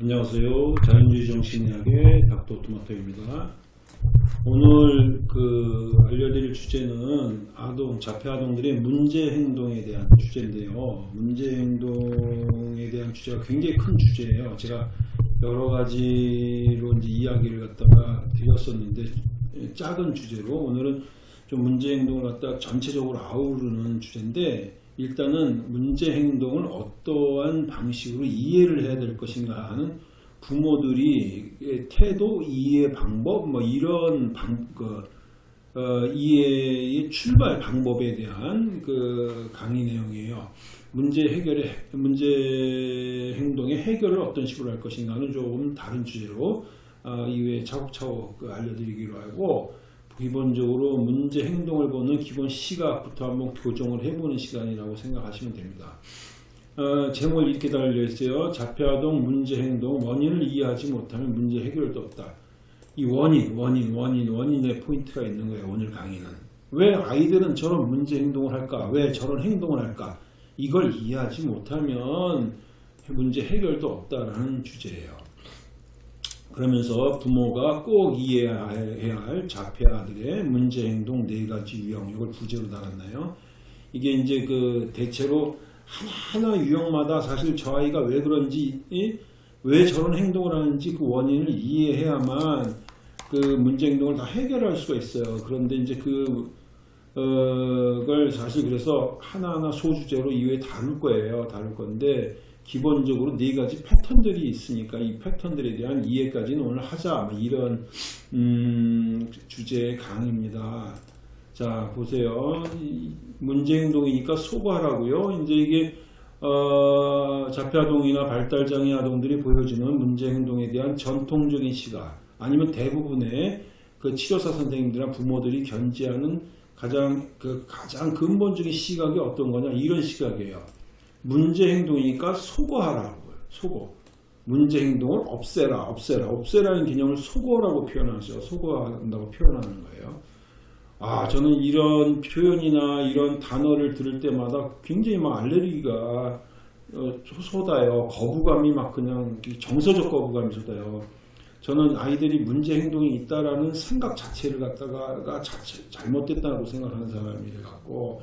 안녕하세요. 자연주의 정신의학의 닥터 토마토입니다. 오늘 그 알려드릴 주제는 아동, 자폐 아동들의 문제 행동에 대한 주제인데요. 문제 행동에 대한 주제가 굉장히 큰 주제예요. 제가 여러 가지로 이제 이야기를 갖다가 드렸었는데 작은 주제로 오늘은 좀 문제 행동을 갖다 전체적으로 아우르는 주제인데 일단은 문제 행동을 어떠한 방식으로 이해를 해야 될 것인가 하는 부모들이 태도, 이해 방법, 뭐 이런 방, 그, 어, 이해의 출발 방법에 대한 그 강의 내용이에요. 문제 해결의 문제 행동의 해결을 어떤 식으로 할 것인가는 조금 다른 주제로 어, 이후에 차곡차곡 그 알려드리기로 하고 기본적으로 문제 행동을 보는 기본 시각부터 한번 교정을 해보는 시간이라고 생각하시면 됩니다. 어, 제목을 이렇게 달려 있어요. 자폐아동 문제 행동 원인을 이해하지 못하면 문제 해결도 없다. 이 원인, 원인, 원인, 원인의 포인트가 있는 거예요. 오늘 강의는. 왜 아이들은 저런 문제 행동을 할까? 왜 저런 행동을 할까? 이걸 이해하지 못하면 문제 해결도 없다라는 주제예요. 그러면서 부모가 꼭 이해해야 할 자폐 아들의 문제 행동 네 가지 유형 이걸 부제로 달았나요? 이게 이제 그 대체로 하나하나 유형마다 사실 저 아이가 왜 그런지 왜 저런 행동을 하는지 그 원인을 이해해야만 그 문제 행동을 다 해결할 수가 있어요. 그런데 이제 그 어, 걸 사실 그래서 하나하나 소주제로 이후에 다룰 거예요. 다룰 건데 기본적으로 네 가지 패턴들이 있으니까 이 패턴들에 대한 이해까지는 오늘 하자 뭐 이런 음, 주제의 강의입니다. 자 보세요. 문제 행동이니까 소거하라고요. 이제 이게 어, 자폐아동이나 발달장애 아동들이 보여주는 문제 행동에 대한 전통적인 시각 아니면 대부분의 그 치료사 선생님들이나 부모들이 견지하는 가장 그 가장 근본적인 시각이 어떤 거냐 이런 시각이에요. 문제 행동이니까 소거하라고요. 소거. 문제 행동을 없애라, 없애라. 없애라는 개념을 소거라고 표현하죠. 소거한다고 표현하는 거예요. 아, 저는 이런 표현이나 이런 단어를 들을 때마다 굉장히 막 알레르기가 어, 쏟아요. 거부감이 막 그냥 정서적 거부감이 쏟아요. 저는 아이들이 문제 행동이 있다라는 생각 자체를 갖다가 자체, 잘못됐다고 생각하는 사람이래 갖고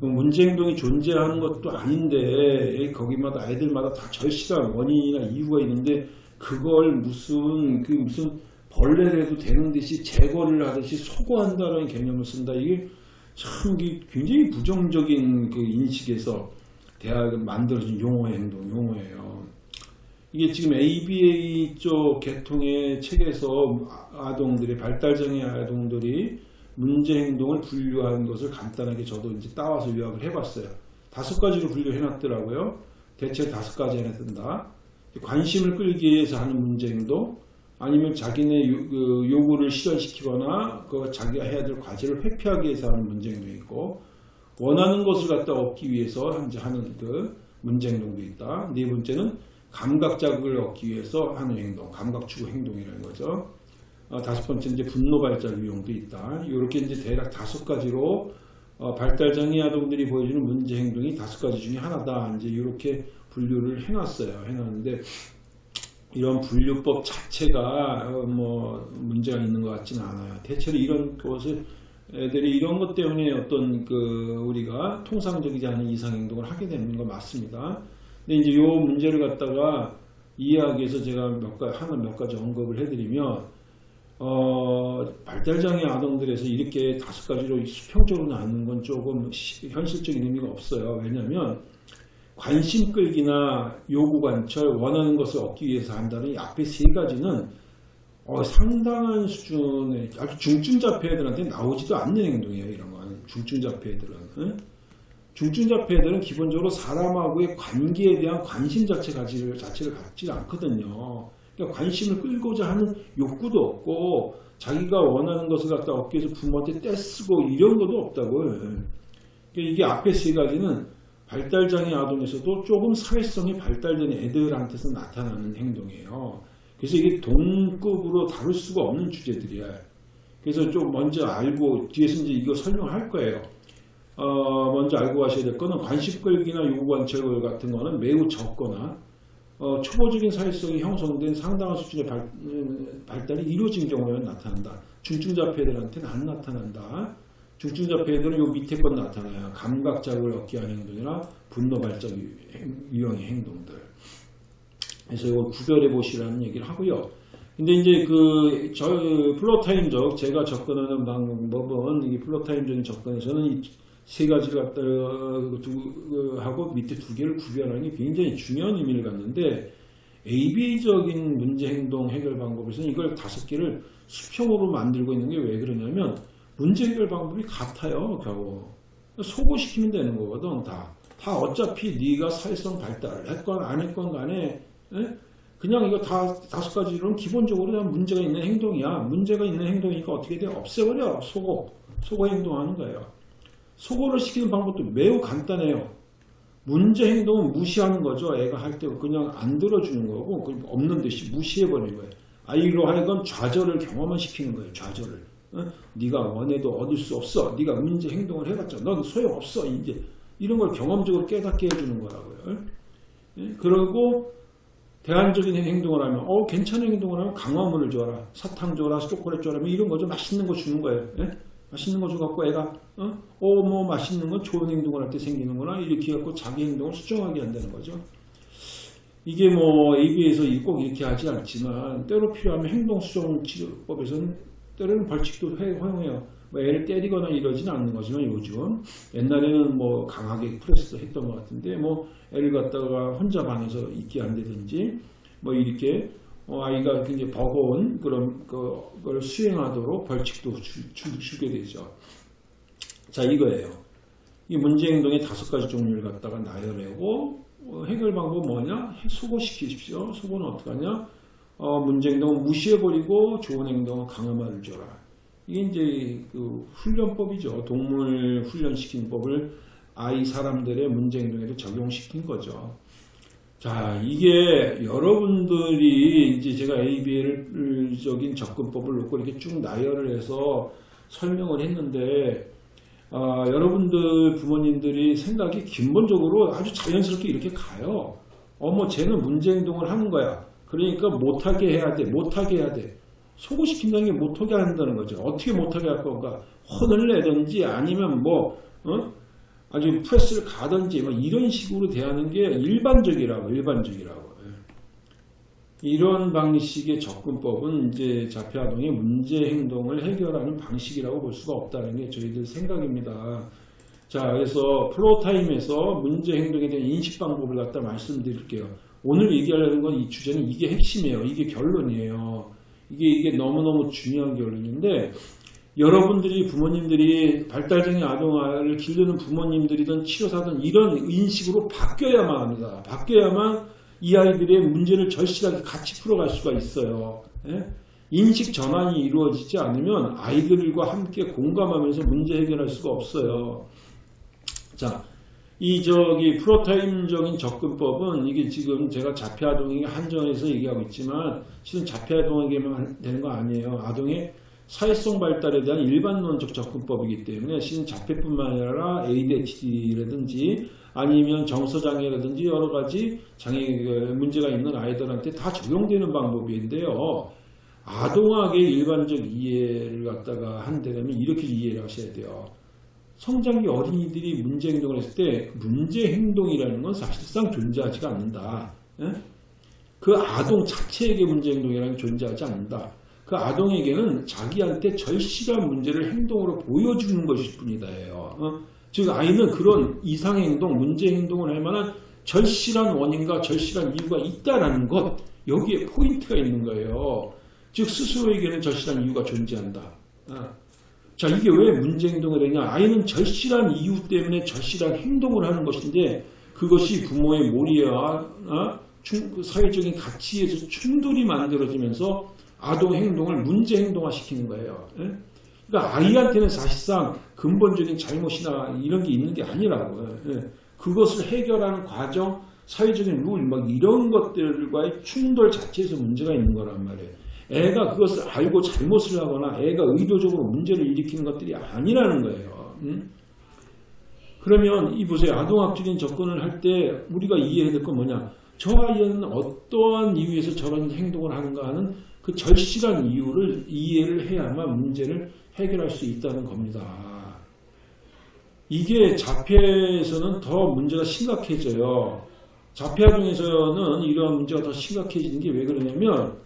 문제 행동이 존재하는 것도 아닌데 거기마다 아이들마다 다 절실한 원인이나 이유가 있는데 그걸 무슨 그 무슨 벌레를 해도 되는 듯이 제거를 하듯이 소거한다는 개념을 쓴다 이게 참 굉장히 부정적인 그 인식에서 대학을 만들어진 용어의 행동 용어예요. 이게 지금 ABA 쪽 계통의 책에서 아동들의 발달장애 아동들이 문제 행동을 분류한 것을 간단하게 저도 이제 따와서 요약을 해봤어요. 다섯 가지로 분류해 놨더라고요. 대체 다섯 가지 안에 든다. 관심을 끌기 위해서 하는 문제 행동, 아니면 자기네 요, 그 요구를 실현시키거나 그 자기가 해야 될 과제를 회피하기 위해서 하는 문제 행동이 있고, 원하는 것을 갖다 얻기 위해서 이제 하는 그 문제 행동도 있다. 네 번째는 감각 자극을 얻기 위해서 하는 행동, 감각 추구 행동이라는 거죠. 어, 다섯 번째 이제 분노 발작 유형도 있다. 이렇게 이제 대략 다섯 가지로 어, 발달장애 아동들이 보여주는 문제 행동이 다섯 가지 중에 하나다. 이제 이렇게 분류를 해놨어요. 해놨는데 이런 분류법 자체가 어, 뭐 문제가 있는 것 같지는 않아요. 대체로 이런 것을 애들이 이런 것 때문에 어떤 그 우리가 통상적이지 않은 이상 행동을 하게 되는 거 맞습니다. 근데 이제 이 문제를 갖다가 이해하기 위해서 제가 몇 가지 하나 몇 가지 언급을 해드리면 어, 발달장애 아동들에서 이렇게 다섯 가지로 수평적으로 나누는 건 조금 현실적인 의미가 없어요. 왜냐하면 관심 끌기나 요구 관철, 원하는 것을 얻기 위해서 한다는 이 앞에 세 가지는 어, 상당한 수준의 아주 중증 자폐들한테 나오지도 않는 행동이에요. 이런 건 중증 자폐들은 응? 중증 자폐들은 기본적으로 사람하고의 관계에 대한 관심 자체 가지를 자체를 갖지 않거든요. 그러니까 관심을 끌고자 하는 욕구도 없고 자기가 원하는 것을 갖다 위해서 부모한테 떼쓰고 이런 것도 없다고요. 그러니까 이게 앞에 세 가지는 발달장애 아동에서도 조금 사회성이 발달된 애들한테서 나타나는 행동이에요. 그래서 이게 동급으로 다룰 수가 없는 주제들이야. 그래서 좀 먼저 알고 뒤에서 이제 이거 설명할 거예요. 어, 먼저 알고 가셔야 될 거는 관심 끌기나 요구 관찰 같은 거는 매우 적거나 어, 초보적인 사회성이 형성된 상당한 수준의 발, 음, 발달이 이루어진 경우에는 나타난다. 중증자 폐들한테는 안 나타난다. 중증자 폐들은 요 밑에 건 나타나요. 감각 자극을 얻게 하는 행동이나 분노 발작 유형의 행동들. 그래서 이걸 구별해 보시라는 얘기를 하고요. 근데 이제 그, 저, 플로타임적, 제가 접근하는 방법은, 이 플로타임적인 접근에서는 이 세 가지를 갖다, 두, 하고 밑에 두 개를 구별하는 게 굉장히 중요한 의미를 갖는데, ABA적인 문제 행동 해결 방법에서는 이걸 다섯 개를 수평으로 만들고 있는 게 왜 그러냐면, 문제 해결 방법이 같아요, 겨우. 소고시키면 되는 거거든, 다. 다 어차피 네가 사회성 발달을 했건 안 했건 간에, 에? 그냥 이거 다 다섯 가지로는 기본적으로 다 문제가 있는 행동이야. 문제가 있는 행동이니까 어떻게 돼? 없애버려. 속어. 속어 행동하는 거예요. 속어를 시키는 방법도 매우 간단해요. 문제 행동은 무시하는 거죠. 애가 할 때 그냥 안 들어주는 거고 없는 듯이 무시해버리는 거예요. 아이로 하여금 좌절을 경험을 시키는 거예요. 좌절을. 어? 네가 원해도 얻을 수 없어. 네가 문제 행동을 해봤자 넌 소용없어. 이제 이런 걸 경험적으로 깨닫게 해주는 거라고요. 예? 그리고 대안적인 행동을 하면 어 괜찮은 행동을 하면 강화물을 줘라 사탕 줘라 초콜릿 줘라 뭐 이런 거죠 맛있는 거 주는 거예요 예? 맛있는 거 줘갖고 애가 어뭐 맛있는 건 좋은 행동을 할 때 생기는구나. 이렇게 해갖고 자기 행동을 수정하게 한다는 거죠. 이게 뭐 AB에서 꼭 이렇게 하지 않지만 때로 필요하면 행동 수정 치료법에서는 때로는 벌칙도 허용해요. 뭐 애를 때리거나 이러지는 않는 거지만 요즘 옛날에는 뭐 강하게 프레스도 했던 것 같은데 뭐 애를 갖다가 혼자 방에서 있게 한다든지 뭐 이렇게 어 아이가 굉장히 버거운 그런 그걸 수행하도록 벌칙도 주, 주, 주게 되죠. 자 이거예요. 이 문제 행동의 다섯 가지 종류를 갖다가 나열하고 어 해결 방법 뭐냐? 수고시키십시오. 수고는 어떻게 하냐? 어 문제 행동은 무시해버리고 좋은 행동은 강화말을 줘라. 이게 이제 그 훈련법이죠. 동물 훈련시키는 법을 아이 사람들의 문제 행동에도 적용시킨 거죠. 자, 이게 여러분들이 이제 제가 ABL적인 접근법을 놓고 이렇게 쭉 나열을 해서 설명을 했는데, 아, 여러분들 부모님들이 생각이 근본적으로 아주 자연스럽게 이렇게 가요. 어머, 쟤는 문제 행동을 하는 거야. 그러니까 못하게 해야 돼. 못하게 해야 돼. 소고시킨다는 게 못하게 한다는 거죠. 어떻게 못하게 할 건가? 혼을 내든지 아니면 뭐 어? 아주 프레스를 가든지 뭐 이런 식으로 대하는 게 일반적이라고 일반적이라고 예. 이런 방식의 접근법은 이제 자폐아동의 문제 행동을 해결하는 방식이라고 볼 수가 없다는 게 저희들 생각입니다. 자, 그래서 플로타임에서 문제 행동에 대한 인식 방법을 갖다 말씀드릴게요. 오늘 얘기하려는 건 이 주제는 이게 핵심이에요. 이게 결론이에요. 이게 이게 너무너무 중요한 결론인데 여러분들이 부모님들이 발달장애 아동을 기르는 부모님들이든 치료사든 이런 인식으로 바뀌어야만 합니다. 바뀌어야만 이 아이들의 문제를 절실하게 같이 풀어갈 수가 있어요. 예? 인식 전환이 이루어지지 않으면 아이들과 함께 공감하면서 문제 해결할 수가 없어요. 자, 이 저기 프로타임적인 접근법은 이게 지금 제가 자폐아동에게 한정해서 얘기하고 있지만 실은 자폐아동에게만 되는 거 아니에요. 아동의 사회성 발달에 대한 일반론적 접근법이기 때문에 실은 자폐뿐만 아니라 ADHD라든지 아니면 정서장애라든지 여러 가지 장애 문제가 있는 아이들한테 다 적용되는 방법인데요. 아동학의 일반적 이해를 갖다가 한다면 이렇게 이해를 하셔야 돼요. 성장기 어린이들이 문제 행동을 했을 때 문제 행동이라는 건 사실상 존재하지가 않는다. 예? 그 아동 자체에게 문제 행동이라는 게 존재하지 않는다. 그 아동에게는 자기한테 절실한 문제를 행동으로 보여주는 것일 뿐이다예요. 어? 즉 아이는 그런 이상 행동, 문제 행동을 할 만한 절실한 원인과 절실한 이유가 있다라는 것 여기에 포인트가 있는 거예요. 즉 스스로에게는 절실한 이유가 존재한다. 어? 자 이게 왜 문제 행동을 했냐 아이는 절실한 이유 때문에 절실한 행동을 하는 것인데 그것이 부모의 몰이와 어? 사회적인 가치에서 충돌이 만들어지면서 아동 행동을 문제 행동화 시키는 거예요 예? 그러니까 아이한테는 사실상 근본적인 잘못이나 이런 게 있는 게 아니라고 예? 그것을 해결하는 과정 사회적인 룰 막 이런 것들과의 충돌 자체에서 문제가 있는 거란 말이에요 애가 그것을 알고 잘못을 하거나 애가 의도적으로 문제를 일으키는 것들이 아니라는 거예요. 음? 그러면 이 보세요. 아동학적인 접근을 할 때 우리가 이해해야 될 건 뭐냐. 저 아이는 어떠한 이유에서 저런 행동을 하는가 하는 그 절실한 이유를 이해를 해야만 문제를 해결할 수 있다는 겁니다. 이게 자폐에서는 더 문제가 심각해져요. 자폐아동에서는 이런 문제가 더 심각해지는 게 왜 그러냐면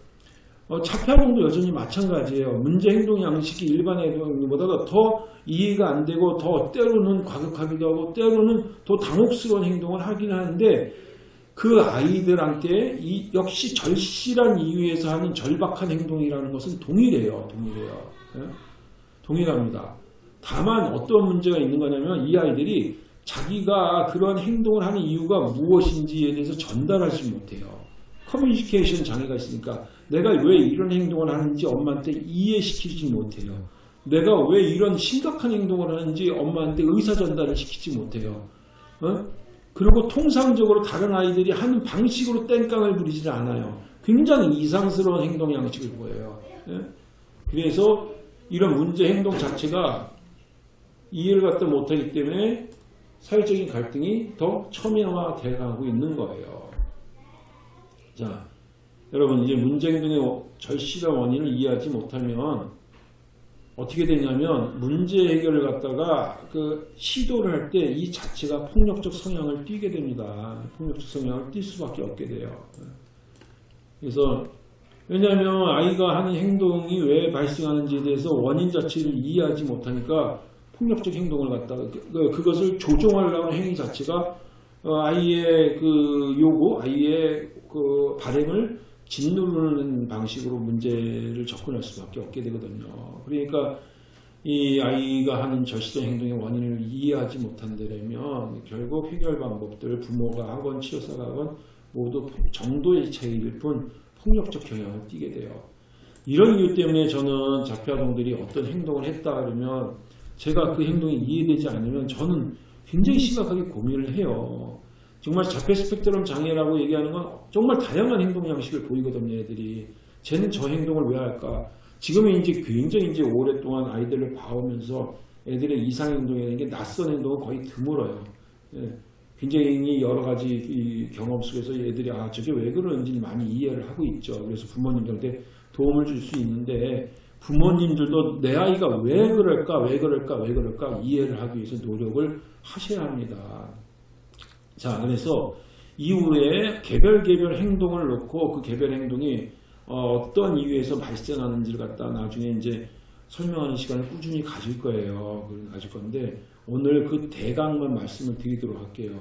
어, 자폐아동도 여전히 마찬가지예요. 문제 행동 양식이 일반 애동보다 더 이해가 안 되고 더 때로는 과격하기도 하고 때로는 더 당혹스러운 행동을 하긴 하는데 그 아이들한테 이 역시 절실한 이유에서 하는 절박한 행동이라는 것은 동일해요. 동일해요. 예? 동일합니다. 다만 어떤 문제가 있는 거냐면 이 아이들이 자기가 그런 행동을 하는 이유가 무엇인지에 대해서 전달하지 못해요. 커뮤니케이션 장애가 있으니까 내가 왜 이런 행동을 하는지 엄마한테 이해시키지 못해요. 내가 왜 이런 심각한 행동을 하는지 엄마한테 의사 전달을 시키지 못해요. 어? 그리고 통상적으로 다른 아이들이 하는 방식으로 땡깡을 부리지 않아요. 굉장히 이상스러운 행동 양식을 보여요. 예? 그래서 이런 문제 행동 자체가 이해를 갖다 못하기 때문에 사회적인 갈등이 더 첨예화되어 가고 있는 거예요. 자, 여러분 이제 문제 행동의 절실한 원인을 이해하지 못하면 어떻게 되냐면 문제 해결을 갖다가 그 시도를 할 때 이 자체가 폭력적 성향을 띠게 됩니다. 폭력적 성향을 띌 수밖에 없게 돼요. 그래서 왜냐하면 아이가 하는 행동이 왜 발생하는지에 대해서 원인 자체를 이해하지 못하니까 폭력적 행동을 갖다가 그, 그것을 조종하려는 행위 자체가 어, 아이의 그 요구, 아이의 그 바램을 짓누르는 방식으로 문제를 접근할 수밖에 없게 되거든요. 그러니까 이 아이가 하는 절실한 행동의 원인을 이해하지 못한다면 결국 해결 방법들 부모가 하건 치료사가 하건 모두 정도의 차이일 뿐 폭력적 경향을 띠게 돼요. 이런 이유 때문에 저는 자폐아동들이 어떤 행동을 했다 그러면 제가 그 행동이 이해되지 않으면 저는 굉장히 심각하게 고민을 해요. 정말 자폐 스펙트럼 장애라고 얘기하는 건 정말 다양한 행동 양식을 보이거든요, 애들이. 쟤는 저 행동을 왜 할까? 지금은 이제 굉장히 이제 오랫동안 아이들을 봐오면서 애들의 이상 행동이라는 게 낯선 행동은 거의 드물어요. 예. 굉장히 여러 가지 경험 속에서 애들이 아 저게 왜 그러는지 많이 이해를 하고 있죠. 그래서 부모님들한테 도움을 줄 수 있는데 부모님들도 내 아이가 왜 그럴까 왜 그럴까 왜 그럴까 이해를 하기 위해서 노력을 하셔야 합니다. 자, 그래서 이후에 개별 개별 행동을 놓고 그 개별 행동이 어떤 이유에서 발생하는지를 갖다 나중에 이제 설명하는 시간을 꾸준히 가질 거예요. 가질 건데 오늘 그 대강만 말씀을 드리도록 할게요.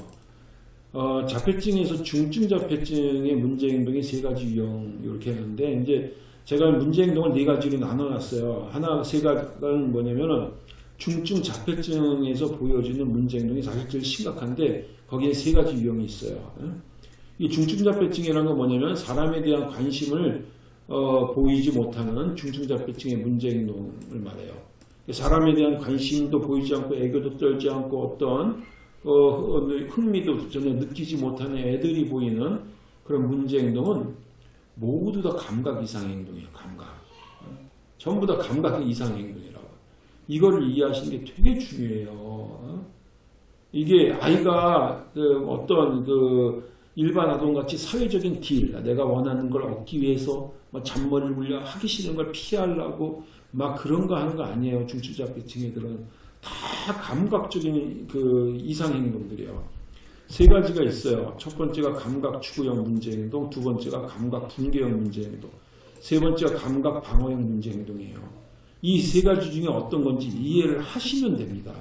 어, 자폐증에서 중증 자폐증의 문제 행동이 세 가지 유형 이렇게 하는데 이제 제가 문제 행동을 네 가지로 나눠놨어요. 하나 세 가지는 뭐냐면은 중증 자폐증에서 보여지는 문제 행동이 사실 제일 심각한데 거기에 세 가지 유형이 있어요. 이 중증 자폐증이라는 건 뭐냐면 사람에 대한 관심을 어, 보이지 못하는 중증 자폐증의 문제 행동을 말해요. 사람에 대한 관심도 보이지 않고 애교도 떨지 않고 어떤 어, 흥미도 전혀 느끼지 못하는 애들이 보이는 그런 문제 행동은 모두 다 감각 이상 행동이에요. 감각. 전부 다 감각 이상 행동이라고. 이거를 이해하시는 게 되게 중요해요. 이게 아이가 그 어떤 그 일반 아동같이 사회적인 딜, 내가 원하는 걸 얻기 위해서 뭐 잔머리를 굴려 하기 싫은 걸 피하려고 막 그런 거 하는 거 아니에요. 중추자폐증 애들은 다 감각적인 그 이상 행동들이에요. 세 가지가 있어요. 첫 번째가 감각 추구형 문제 행동, 두 번째가 감각 분개형 문제 행동, 세 번째가 감각 방어형 문제 행동이에요. 이 세 가지 중에 어떤 건지 이해를 하시면 됩니다.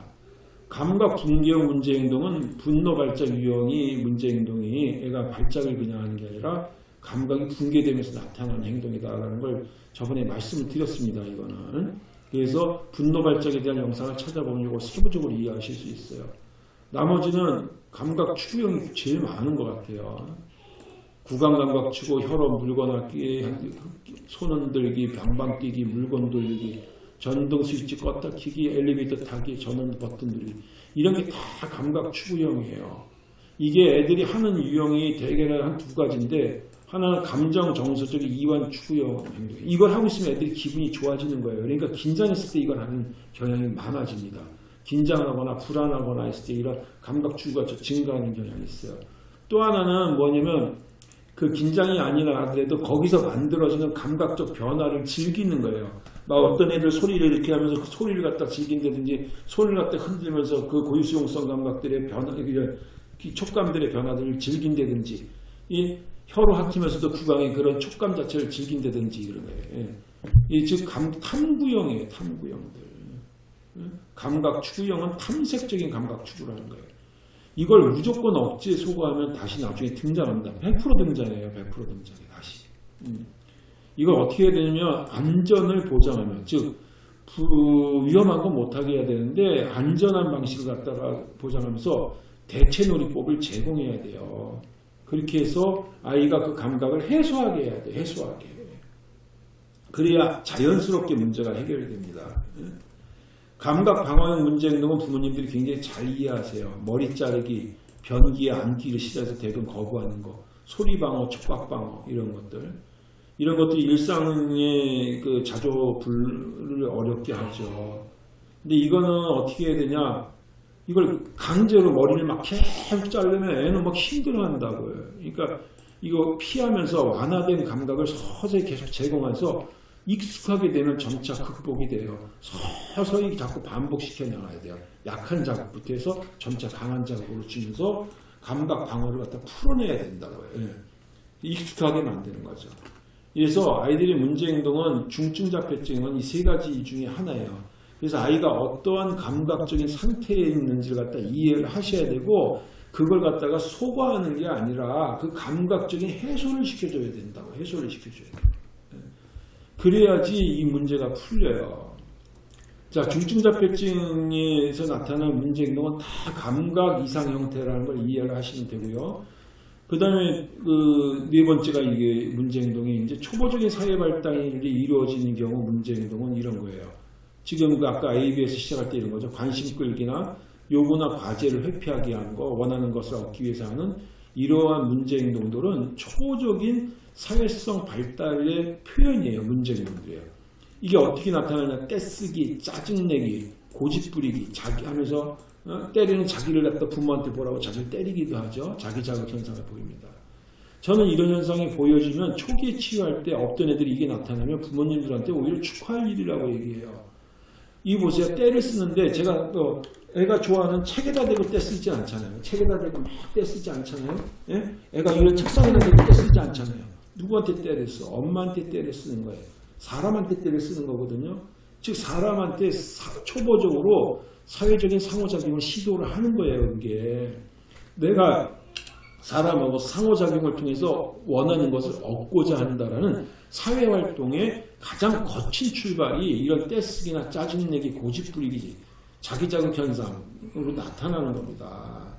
감각 분개형 문제 행동은 분노 발작 유형이 문제 행동이 애가 발작을 그냥 하는 게 아니라 감각이 붕괴되면서 나타나는 행동이다라는 걸 저번에 말씀을 드렸습니다. 이거는 그래서 분노 발작에 대한 영상을 찾아보면 이거 세부적으로 이해하실 수 있어요. 나머지는 감각 추구형이 제일 많은 것 같아요. 구강 감각 추구, 혈압, 물건 얻기, 손 흔들기, 방방 뛰기, 물건 돌리기 전등 스위치 껐다 키기, 엘리베이터 타기, 전원 버튼 누르기 이런 게 다 감각 추구형이에요. 이게 애들이 하는 유형이 대개는 한 두 가지인데 하나는 감정 정서적 이완 추구형. 이걸 하고 있으면 애들이 기분이 좋아지는 거예요. 그러니까 긴장했을 때 이걸 하는 경향이 많아집니다. 긴장하거나 불안하거나 했을 때 이런 감각 추구가 증가하는 경향이 있어요. 또 하나는 뭐냐면 그 긴장이 아니라 하더라도 거기서 만들어지는 감각적 변화를 즐기는 거예요. 막 어떤 애들 소리를 이렇게 하면서 그 소리를 갖다 즐긴다든지 소리를 갖다 흔들면서 그 고유수용성 감각들의 변화, 이 촉감들의 변화들을 즐긴다든지 이 혀로 핥으면서도 구강의 그런 촉감 자체를 즐긴다든지 이런 거예요. 예. 이즉 탐구형이에요. 탐구형들. 예? 감각 추구형은 탐색적인 감각 추구를 하는 거예요. 이걸 무조건 억지에 소거하면 다시 나중에 등장합니다. 100% 등장해요. 100% 등장해 다시. 음. 이걸 어떻게 해야 되냐면 안전을 보장하면 즉 부- 위험한 건 못하게 해야 되는데 안전한 방식을 갖다가 보장하면서 대체 놀이법을 제공해야 돼요. 그렇게 해서 아이가 그 감각을 해소하게 해야 돼. 해소하게. 그래야 자연스럽게 문제가 해결됩니다. 감각 방어형 문제 행동은 부모님들이 굉장히 잘 이해하세요. 머리 자르기, 변기에 앉기를 싫어해서 대부분 거부하는 거, 소리 방어, 촉각 방어 이런 것들. 이런 것들이 일상의 그 자조불을 어렵게 하죠. 근데 이거는 어떻게 해야 되냐? 이걸 강제로 머리를 막 계속 자르면 애는 막 힘들어한다고요. 그러니까 이거 피하면서 완화된 감각을 서서히 계속 제공해서 익숙하게 되면 점차 극복이 돼요. 서서히 자꾸 반복시켜 나가야 돼요. 약한 자극부터 해서 점차 강한 자극으로 주면서 감각 방어를 갖다 풀어내야 된다고요. 예. 익숙하게 만드는 거죠. 그래서 아이들의 문제 행동은 중증 자폐증은 이 세 가지 중에 하나예요. 그래서 아이가 어떠한 감각적인 상태에 있는지를 갖다 이해를 하셔야 되고 그걸 갖다가 소거하는 게 아니라 그 감각적인 해소를 시켜줘야 된다고 해소를 시켜줘야 돼요. 예. 그래야지 이 문제가 풀려요. 자, 중증 자폐증에서 나타나는 문제 행동은 다 감각 이상 형태라는 걸 이해를 하시면 되고요. 그 다음에 그 네 번째가 이게 문제 행동이 이제 초보적인 사회 발달이 이루어지는 경우 문제 행동은 이런 거예요. 지금 그 아까 ABS 시작할 때 이런 거죠. 관심 끌기나 요구나 과제를 회피하게 하는 거, 원하는 것을 얻기 위해서 하는 이러한 문제 행동들은 초보적인 사회성 발달의 표현이에요. 문제 행동들이에요. 이게 어떻게 나타나냐? 떼쓰기, 짜증내기, 고집부리기, 자기 하면서 어? 때리는 자기를 갖다 부모한테 보라고 자기를 때리기도 하죠. 자기 자극 현상을 보입니다. 저는 이런 현상이 보여지면 초기에 치유할 때 어떤 애들이 이게 나타나면 부모님들한테 오히려 축하할 일이라고 얘기해요. 이 보세요. 때를 쓰는데 제가 또 애가 좋아하는 책에다 대고 때 쓰지 않잖아요. 책에다 대고 막 때 쓰지 않잖아요. 예? 애가 이런 책상에다 대고 때 쓰지 않잖아요. 누구한테 때를 써? 엄마한테 때를 쓰는 거예요. 사람한테 때를 쓰는 거거든요. 즉 사람한테 사- 초보적으로 사회적인 상호작용을 시도를 하는 거예요. 이게 내가 사람하고 상호작용을 통해서 원하는 것을 얻고자 한다라는 사회활동의 가장 거친 출발이 이런 떼쓰기나 짜증내기, 고집부리기, 자기자극 현상으로 나타나는 겁니다.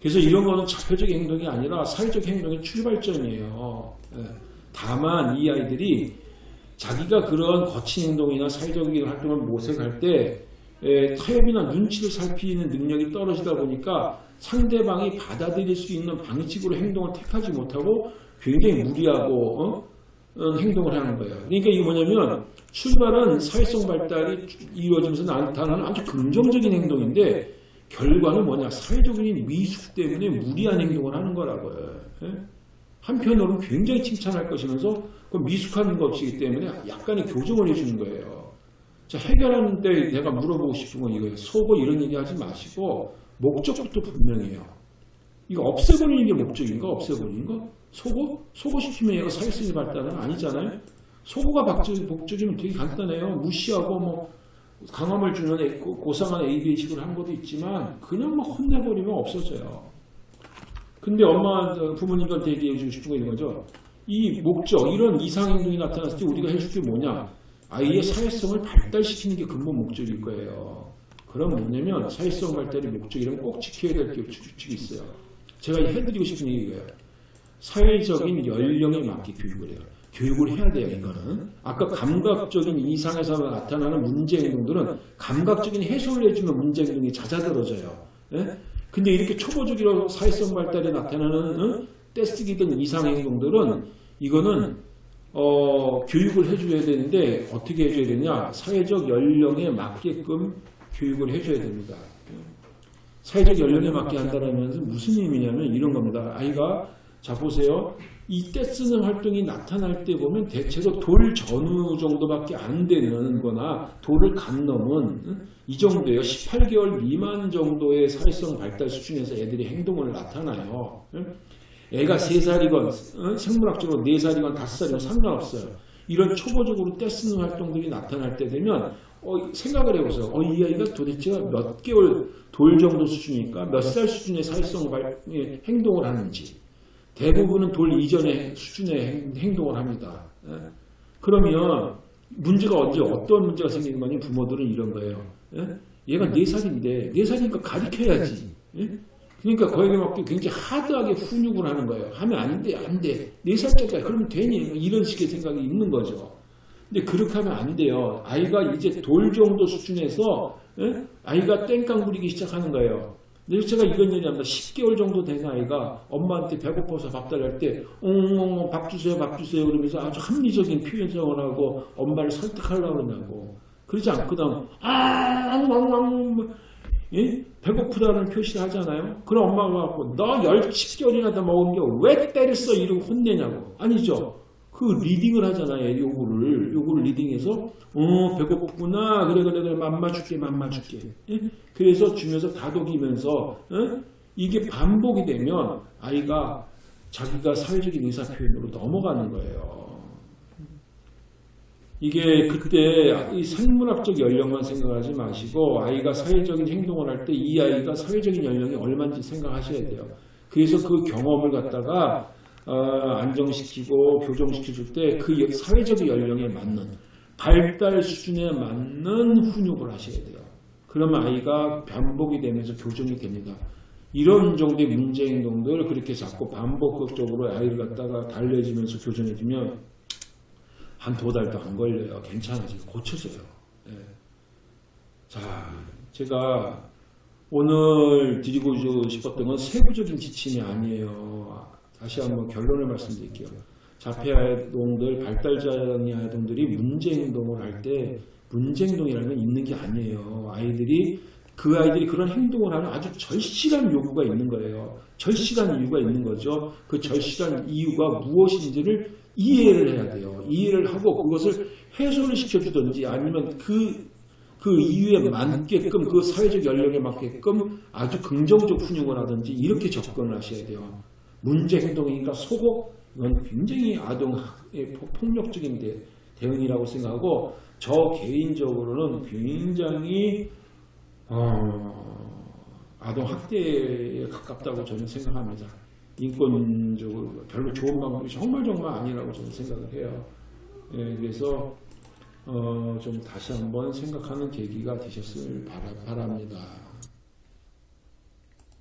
그래서 이런 거는 자폐적인 행동이 아니라 사회적 행동의 출발점이에요. 예. 다만 이 아이들이 자기가 그런 거친 행동이나 사회적인 활동을 모색할 때 에, 타협이나 눈치를 살피는 능력이 떨어지다 보니까 상대방이 받아들일 수 있는 방식으로 행동을 택하지 못하고 굉장히 무리하고 어? 어, 행동을 하는 거예요. 그러니까 이게 뭐냐면 출발은 사회성 발달이 이루어지면서 나타나는 아주 긍정적인 행동인데 결과는 뭐냐 사회적인 미숙 때문에 무리한 행동을 하는 거라고요. 예? 한편으로는 굉장히 칭찬할 것이면서 그 미숙한 것이기 때문에 약간의 교정을 해주는 거예요. 자, 해결하는 때 내가 물어보고 싶은 건 이거예요. 속어 이런 얘기 하지 마시고 목적부터 분명해요. 이거 없애버리는 게 목적인가? 없애버리는 거? 속어? 속어 시키면 얘가 사회성이 발달은 아니잖아요. 속어가 목적이면 되게 간단해요. 무시하고 뭐 강함을 주는 애- 고- 고상한 AB식으로 한 것도 있지만 그냥 막 혼내버리면 없어져요. 근데 엄마 저 부모님한테 얘기해 주고 싶은 거 이런 거죠. 이 목적 이런 이상 행동이 나타났을 때 우리가 해줄 게 뭐냐? 아이의 사회성을 발달시키는 게 근본 목적일 거예요. 그럼 뭐냐면 사회성 발달의 목적이라면 꼭 지켜야 될 게 규칙이 있어요. 제가 해드리고 싶은 얘기예요. 사회적인 연령에 맞게 교육을 해요. 교육을 해야 돼요, 이거는. 아까 감각적인 이상에서 나타나는 문제 행동들은 감각적인 해소를 해주면 문제 행동이 잦아들어져요. 예? 근데 이렇게 초보적이라고 사회성 발달에 나타나는 어? 떼쓰기든 이상 행동들은 이거는 어, 교육을 해줘야 되는데 어떻게 해줘야 되냐? 사회적 연령에 맞게끔 교육을 해줘야 됩니다. 사회적 연령에 맞게 한다는 것은 무슨 의미냐면 이런 겁니다. 아이가 자 보세요. 이 떼쓰는 활동이 나타날 때 보면 대체로 돌 전후 정도밖에 안 되는 거나 돌을 간 넘은 응? 이 정도예요. 18개월 미만 정도의 사회성 발달 수준에서 애들이 행동을 나타나요. 응? 애가 3살이건 응? 생물학적으로 4살이건 5살이건 상관없어요. 이런 초보적으로 떼쓰는 활동들이 나타날 때 되면 어, 생각을 해보세요. 어, 이 아이가 도대체 몇 개월 돌 정도 수준이니까 몇 살 수준의 사회성 발, 예, 행동을 하는지 대부분은 돌 이전의 수준의 행- 행동을 합니다. 예. 그러면 문제가 언제 어떤 문제가 생기는 거니 부모들은 이런 거예요. 예? 얘가 4살인데 4살이니까 가르쳐야지. 예? 그러니까 거기에 맞게 굉장히 하드하게 훈육을 하는 거예요. 하면 안 돼, 안 돼. 4살짜리가 그러면 되니? 이런 식의 생각이 있는 거죠. 근데 그렇게 하면 안 돼요. 아이가 이제 돌 정도 수준에서 예? 아이가 땡깡 부리기 시작하는 거예요. 근데 제가 이런 얘기합니다. 10개월 정도 된 아이가 엄마한테 배고파서 밥 달랄 때 엉엉 밥 주세요 밥 주세요 그러면서 아주 합리적인 표현성을 하고 엄마를 설득하려고 그러냐고 그러지 않거든 아앙앙앙 예? 배고프다는 표시를 하잖아요. 그럼 엄마가 갖고 너 10개월이나 더 먹은 게 왜 때렸어 이러고 혼내냐고 아니죠. 그 리딩을 하잖아요. 요거를 요거를 리딩해서 어 배고프구나 그래 그래 그래 맘마 줄게 맘마 줄게 예? 그래서 주면서 다독이면서 어? 이게 반복이 되면 아이가 자기가 사회적인 의사 표현으로 넘어가는 거예요. 이게 그때 이 생물학적 연령만 생각하지 마시고 아이가 사회적인 행동을 할 때 이 아이가 사회적인 연령이 얼마인지 생각하셔야 돼요. 그래서 그 경험을 갖다가 어, 안정시키고 교정시켜줄 때 그 사회적 연령에 맞는 발달 수준에 맞는 훈육을 하셔야 돼요. 그러면 아이가 반복이 되면서 교정이 됩니다. 이런 정도의 문제 행동들 그렇게 자꾸 반복적으로 아이를 갖다가 달래지면서 교정해주면 한 두 달도 안 걸려요. 괜찮아지고 고쳐져요. 예. 자, 제가 오늘 드리고 싶었던 건 세부적인 지침이 아니에요. 다시 한번 결론을 말씀드릴게요. 자폐 아동들, 발달장애 아동들이 문제 행동을 할 때 문제 행동이라는 건 있는 게 아니에요. 아이들이 그 아이들이 그런 행동을 하는 아주 절실한 요구가 있는 거예요. 절실한 이유가 있는 거죠. 그 절실한 이유가 무엇인지를 이해를 해야 돼요. 이해를 하고 그것을 해소를 시켜주든지 아니면 그, 그 이유에 맞게끔 그 사회적 연령에 맞게끔 아주 긍정적 훈육을 하든지 이렇게 접근을 하셔야 돼요. 문제 행동이니까 속고 이건 굉장히 아동의 폭력적인 대, 대응이라고 생각하고 저 개인적으로는 굉장히 어, 아동 학대에 가깝다고 저는 생각합니다. 인권적으로 별로 좋은 방법이 정말 정말 아니라고 저는 생각을 해요. 예, 그래서 어, 좀 다시 한번 생각하는 계기가 되셨을 바랍니다.